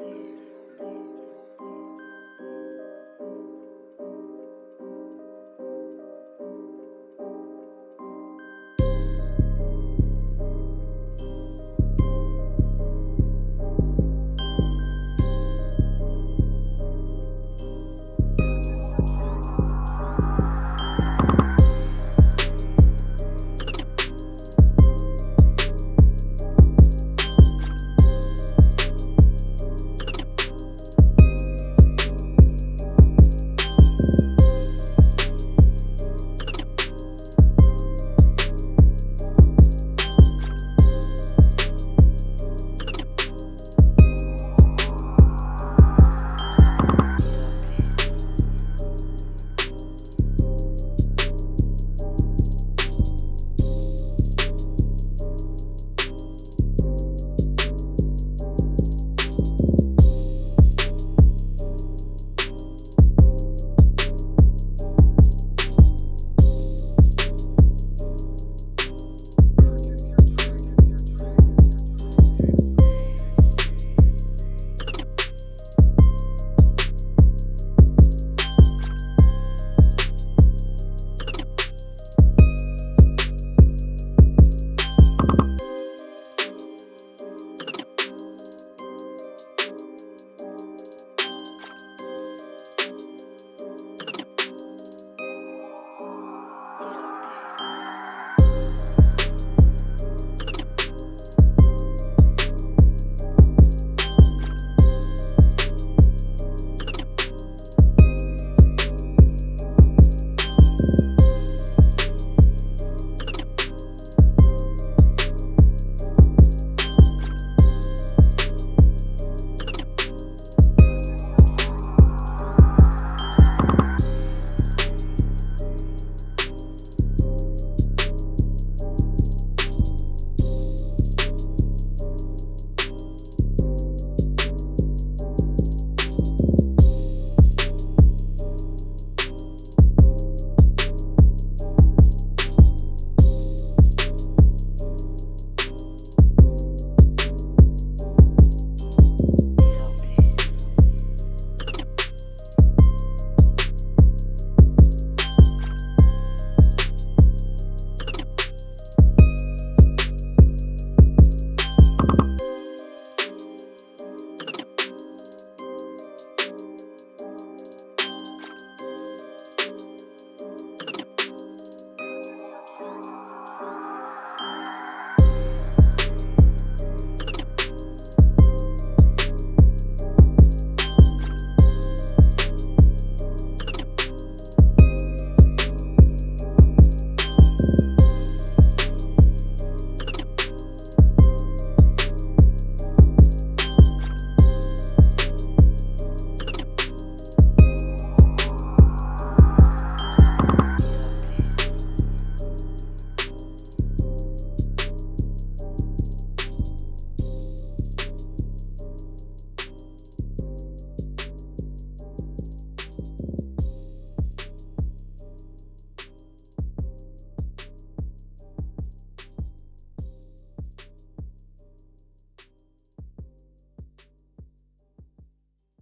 Bye.